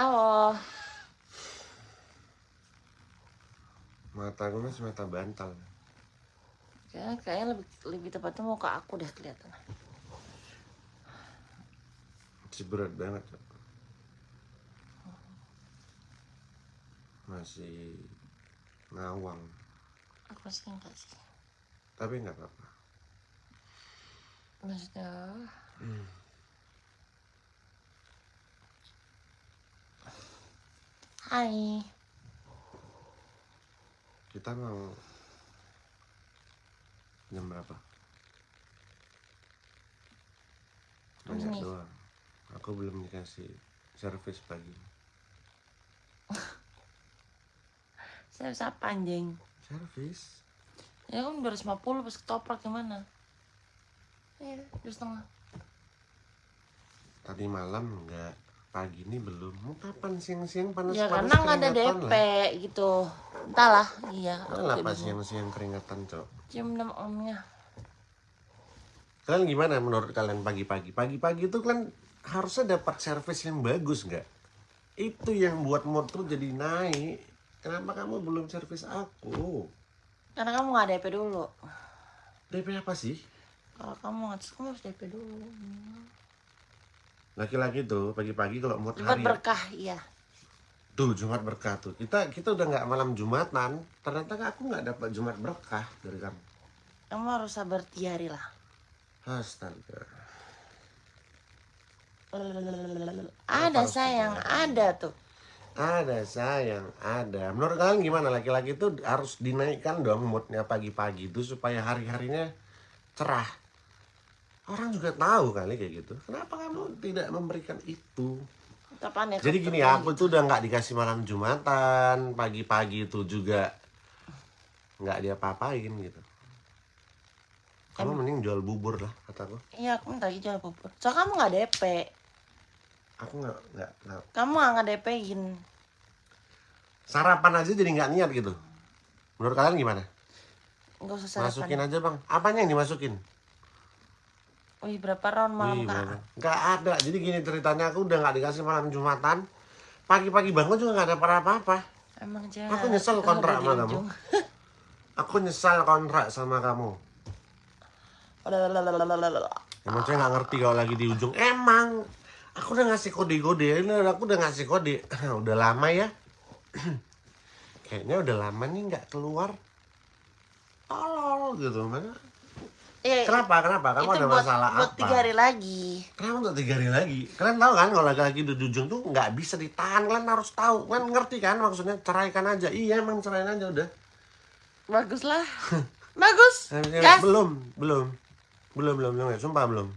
Halo. Mata gue masih mata bantal. Kayaknya, kayaknya lebih lebih tepatnya mau ke aku deh kelihatan. Masih berat banget. Masih ngawang. Aku sih enggak sih. Tapi nggak apa-apa. Maksudnya Hai. Kita mau jam berapa? Banyak Ini. doang. Aku belum dikasih servis pagi. Saya bisa panjang. Servis? Ya kan 250 pas ketoprak gimana? Iya, dua setengah. Tadi malam enggak. Pagi ini belum. Mau kapan siang-siang panas Ya panas karena nggak ada DP lah. gitu. Entahlah, iya. Lah Aku pas bingung. siang-siang keringatan, Cok. Jam 6 omnya. Kalian gimana menurut kalian pagi-pagi? Pagi-pagi itu kan harusnya dapat servis yang bagus nggak? Itu yang buat mood tuh jadi naik. Kenapa kamu belum servis aku? Karena kamu nggak DP dulu. DP apa sih? Kalau kamu nggak kamu harus DP dulu. Laki-laki tuh pagi-pagi kalau mood Buat hari berkah, iya. tuh Jumat berkah tuh. Kita kita udah nggak malam Jumatan. Ternyata aku nggak dapat Jumat berkah dari kamu. Kamu harus sabar tiga hari lah. Astaga. Ada sayang, ada tuh. Ada sayang, ada. Menurut kalian gimana laki-laki itu harus dinaikkan dong moodnya pagi-pagi itu supaya hari-harinya cerah. Orang juga tahu kali kayak gitu. Kenapa kamu tidak memberikan itu? Kapan ya? Jadi gini ya, aku tuh udah nggak dikasih malam jumatan, pagi-pagi itu juga nggak dia apa-apain gitu. Kamu mending jual bubur lah kataku. Iya, aku minta jual bubur. So kamu nggak DP. Aku nggak nggak nggak- Kamu nggak DP-in. sarapan aja jadi nggak niat gitu. Menurut kalian gimana? Nggak usah sarapan. Masukin aja bang. Apanya yang dimasukin? Wih, berapa round malam Wih, kak? Nggak ada. Jadi gini ceritanya aku udah nggak dikasih malam jumatan. Pagi-pagi bangun juga nggak ada apa-apa. Emang jangan. Aku nyesel kontrak sama kamu. Aku nyesal kontrak sama kamu. Emang saya nggak ngerti kalau lagi di ujung. Emang aku udah ngasih kode-kode. Ini aku udah ngasih kode. udah lama ya. Kayaknya udah lama nih nggak keluar. Tolol gitu. Mana? Iya, Kenapa? Kenapa? Kamu ada buat, masalah buat apa? tiga hari lagi. Kenapa untuk tiga hari lagi? Kalian tahu kan kalau laki-laki di ujung tuh nggak bisa ditahan. Kalian harus tahu. Kan ngerti kan maksudnya ceraikan aja. Iya emang ceraiin aja udah. Bagus lah. Bagus. Eh, Gas, Belum, belum. Belum, belum, belum. ya. Sumpah belum.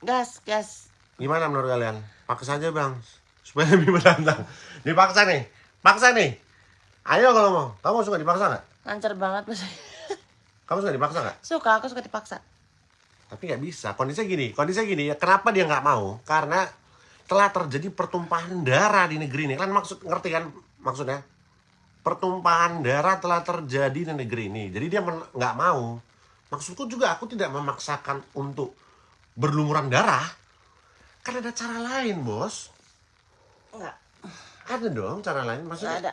gas, gas. Gimana menurut kalian? Paksa aja bang. Supaya lebih menantang. Dipaksa nih. Paksa nih. Ayo kalau mau. Kamu suka dipaksa nggak? Lancar banget mas. Kamu suka dipaksa nggak? Suka, aku suka dipaksa. Tapi nggak bisa. Kondisinya gini. Kondisinya gini. Ya, kenapa dia nggak mau? Karena telah terjadi pertumpahan darah di negeri ini. Kan maksud ngerti kan maksudnya? Pertumpahan darah telah terjadi di negeri ini. Jadi dia nggak mau. Maksudku juga aku tidak memaksakan untuk berlumuran darah. Kan ada cara lain, bos. Enggak, Ada dong cara lain. enggak Maksudnya ada.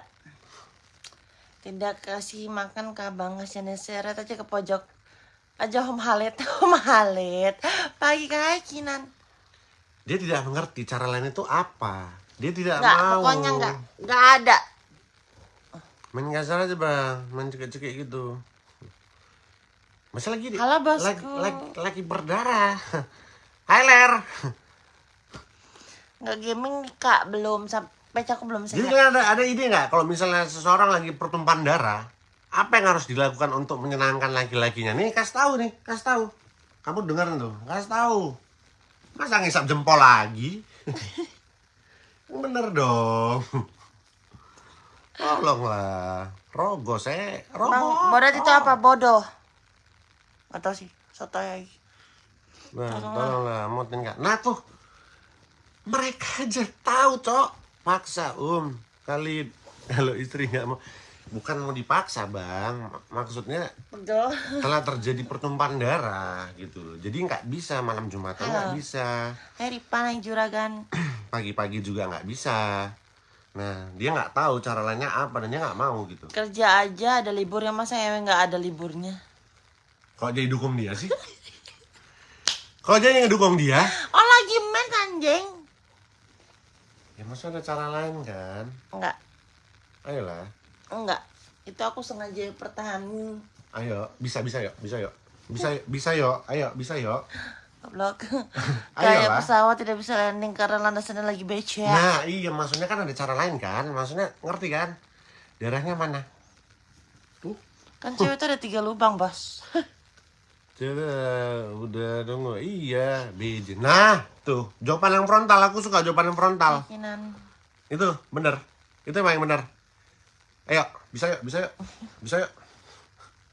Tidak kasih makan ke abang kasih seret aja ke pojok. Aja Om Halit, Om Halit. Pagi kakinan. dia tidak mengerti cara lain itu apa. Dia tidak Enggak, mau. pokoknya enggak. Enggak ada. Main kasar aja bang, main cekik-cekik gitu. Masa lagi di, Halo, bosku. lagi, lagi, lagi berdarah. Hai Ler. Enggak gaming kak, belum sampai aku belum Jadi sehat. kalian ada, ada ide nggak kalau misalnya seseorang lagi pertumpahan darah, apa yang harus dilakukan untuk menyenangkan laki-lakinya? Nih kasih tahu nih, kasih tahu. Kamu dengar tuh, kasih tahu. Masa ngisap jempol lagi? Bener dong. Tolonglah. Rogo saya, rogo. Bang, bodoh itu apa? Bodoh. Gak tau sih, soto ya. Nah, tolonglah, mutin kak. Nah tuh, mereka aja tahu, cok. Paksa, um. Kali kalau istri nggak mau, bukan mau dipaksa, bang. Maksudnya Betul. telah terjadi pertumpahan darah gitu. Jadi nggak bisa malam jumatan nggak Halo. bisa, Hei Ripan yang juragan. pagi-pagi juga nggak bisa. Nah, dia nggak tahu cara lainnya apa dan dia nggak mau gitu. Kerja aja ada liburnya masa ewe nggak ada liburnya. Kok jadi dukung dia sih? Kok jadi ngedukung dia? Oh lagi main anjing. Ya masa ada cara lain kan? Enggak, Ayolah. enggak. Itu aku sengaja pertahanin. Ayo, bisa bisa yuk, bisa yuk. Bisa bisa yuk, ayo bisa yuk. Blok. Kayak pesawat tidak bisa landing karena landasannya lagi becek. Nah, iya maksudnya kan ada cara lain kan? Maksudnya ngerti kan? Darahnya mana? Tuh. Kan cewek itu ada tiga lubang, Bos. Coba udah dong. Iya, biji. Nah, tuh, jawaban yang frontal. Aku suka jawaban yang frontal. Itu bener. Itu emang yang bener. Ayo, bisa yuk, bisa yuk. Bisa yuk.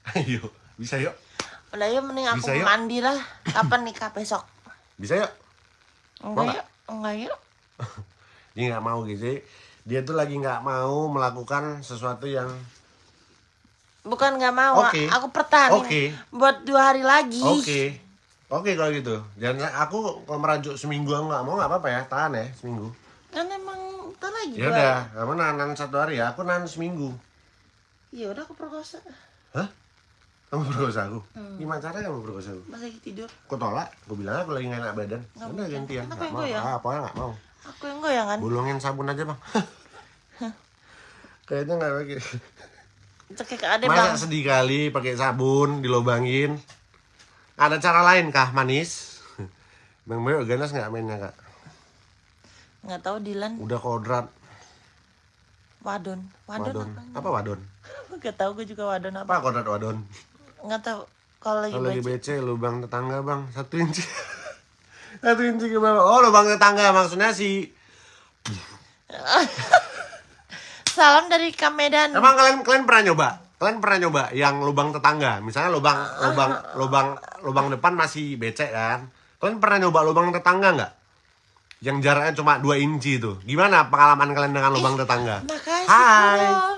Ayo, bisa yuk. Udah yuk mending aku Bisa yuk. mandi lah. Kapan nikah besok? Bisa yuk. Enggak yuk, enggak yuk. Dia nggak mau gitu. Dia tuh lagi nggak mau melakukan sesuatu yang Bukan nggak mau, Oke. aku pertahanin Oke. buat dua hari lagi. Oke. Oke kalau gitu. Jangan aku kalau merajuk seminggu aku nggak mau nggak apa-apa ya. Tahan ya seminggu. Kan emang ntar lagi. Ya udah, kamu nahan satu hari ya. Aku nahan seminggu. Ya udah aku perkosa. Hah? Kamu perkosa aku? Gimana caranya kamu perkosa aku? Pas lagi tidur. Aku tolak. Aku bilang aku lagi nggak enak badan. Nggak Udah gantian. Nggak yang mau. goyang? Ah, pokoknya nggak mau. Aku yang goyangan. Bulungin sabun aja bang. Kayaknya nggak pakai. Cekik ade bang. Masa sedih kali pakai sabun dilobangin. Ada cara lain kah manis? Bang Boyo ganas nggak mainnya kak? Nggak tahu Dilan. Udah kodrat. Wadon. Wadon, Wadon. apa? Apa wadon? Nggak tahu gue juga wadon apa. Apa kodrat wadon? Nggak tahu. Kalau lagi lagi. BC lubang tetangga bang satu inci. satu inci ke bawah. Oh lubang tetangga maksudnya si. Salam dari Kamedan. Emang kalian kalian pernah nyoba? Kalian pernah nyoba yang lubang tetangga? Misalnya lubang lubang lubang lubang depan masih becek kan? Kalian pernah nyoba lubang tetangga nggak? Yang jaraknya cuma 2 inci itu. Gimana pengalaman kalian dengan lubang tetangga? Makasih. Hai. Bro.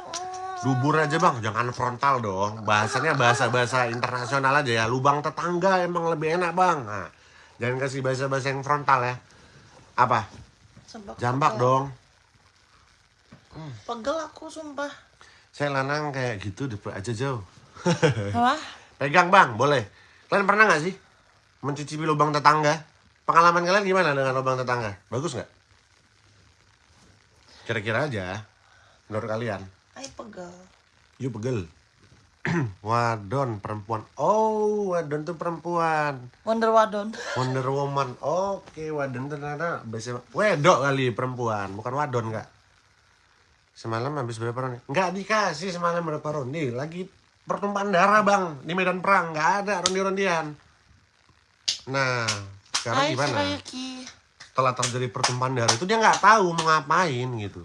Dubur aja bang, jangan frontal dong. Bahasanya bahasa-bahasa internasional aja ya. Lubang tetangga emang lebih enak bang. Nah, jangan kasih bahasa-bahasa yang frontal ya. Apa? Jambak dong. Pegel aku sumpah. Saya lanang kayak gitu, depet aja jauh. Wah. Pegang bang, boleh. Kalian pernah nggak sih mencicipi lubang tetangga? Pengalaman kalian gimana dengan lubang tetangga? Bagus nggak? Kira-kira aja, menurut kalian. Ay pegel. Yuk pegel. wadon perempuan. Oh, wadon tuh perempuan. Wonder Wadon. Wonder Woman. Oke, wadon ternyata biasa wedok kali perempuan, bukan wadon kak. Semalam habis berapa ronde? Nggak dikasih semalam berapa ronde. Lagi pertumpahan darah bang di medan perang. Nggak ada ronde-rondean. Nah, sekarang Hai gimana? Setelah terjadi pertumpahan darah itu dia nggak tahu mau ngapain gitu.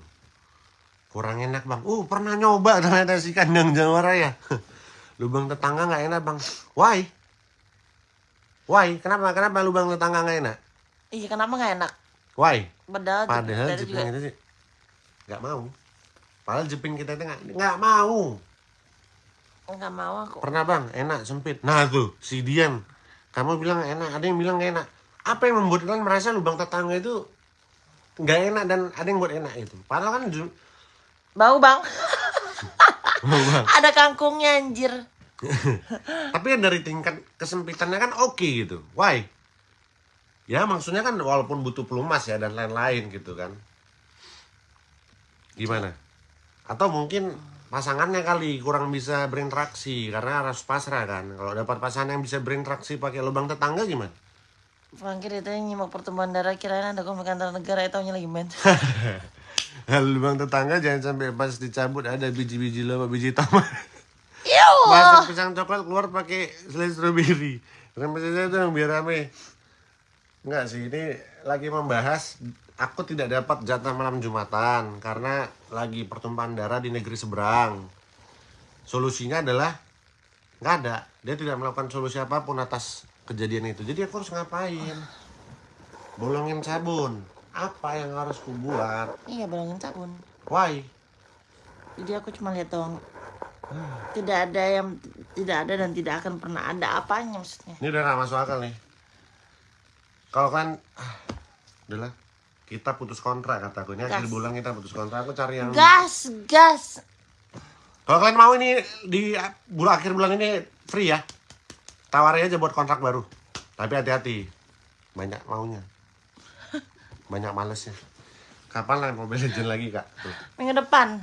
Kurang enak bang. Uh pernah nyoba ternyata si kandang Jawa Raya. Lubang tetangga nggak enak bang. Why? Why? Kenapa? Kenapa lubang tetangga nggak enak? Iya kenapa nggak enak? Why? Padahal, Padahal juga kita sih nggak mau. Padahal jeping kita itu nggak mau. nggak mau aku. Pernah bang, enak sempit. Nah tuh si Dian, kamu bilang enak, ada yang bilang nggak enak. Apa yang membuat kalian merasa lubang tetangga itu nggak enak dan ada yang buat enak itu? Padahal kan Bau bang. Bang. Ada kangkungnya anjir. tapi kan dari tingkat kesempitannya kan oke gitu. Why? Ya maksudnya kan walaupun butuh pelumas ya dan lain-lain gitu kan. Gimana? Atau mungkin pasangannya kali kurang bisa berinteraksi karena harus pasrah kan. Kalau dapat pasangan yang bisa berinteraksi pakai lubang tetangga gimana? Bangkir itu yang nyimak pertumbuhan darah kirain ada komik antar negara itu lagi main. lubang tetangga jangan sampai pas dicabut ada biji-biji lama biji tomat. Iu. Masak pisang coklat keluar pakai selai strawberry. Rempes aja dong biar rame. Enggak sih, ini lagi membahas aku tidak dapat jatah malam Jumatan karena lagi pertumpahan darah di negeri seberang. Solusinya adalah nggak ada. Dia tidak melakukan solusi apa pun atas kejadian itu. Jadi aku harus ngapain? Bolongin sabun. Apa yang harus kubuat? Iya balongin sabun. Why? Jadi aku cuma lihat doang. Tidak ada yang tidak ada dan tidak akan pernah ada apanya maksudnya. Ini udah gak masuk akal nih. Kalau kan, ah, udahlah, kita putus kontrak kataku ini akhir Gas. bulan kita putus kontrak aku cari yang Gas, gas. kalau kalian mau ini di bulan akhir bulan ini free ya tawarin aja buat kontrak baru tapi hati-hati banyak maunya banyak malesnya kapan lah Mobile Legend lagi kak Tuh. Minggu depan.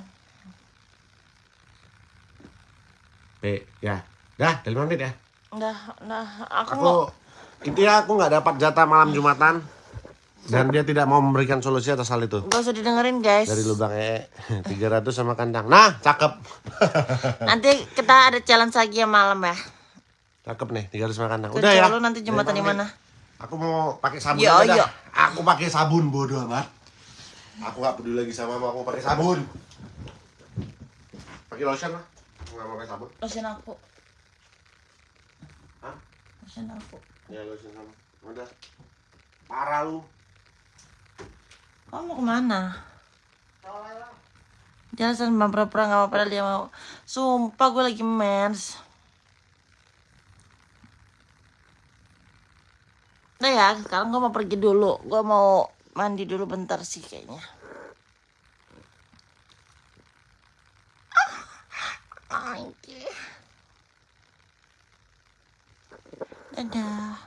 Be, ya dah dari menit ya Udah, udah. Aku, aku mau. intinya aku nggak dapat jatah malam jumatan dan dia tidak mau memberikan solusi atas hal itu Gak usah didengerin guys. dari lubang ee 300 sama kandang nah cakep Nanti kita ada challenge lagi ya malam ya. cakep nih 300 sama kandang udah ya Colo nanti jembatan di mana? pamit. aku mau pakai sabun Yo, aja yo. aku pakai sabun bodoh amat aku nggak peduli lagi sama mau aku pakai sabun pakai lotion lah Aku nggak mau pakai sabun Lotion aku. Hah? Lotion aku. ya lotion sama udah parah lu Kamu mau ke mana? Jangan sama pura-pura gak apa-apa dia mau. Sumpah gue lagi mens. Udah ya, sekarang gue mau pergi dulu. Gue mau mandi dulu bentar sih kayaknya. Ah. Dadah.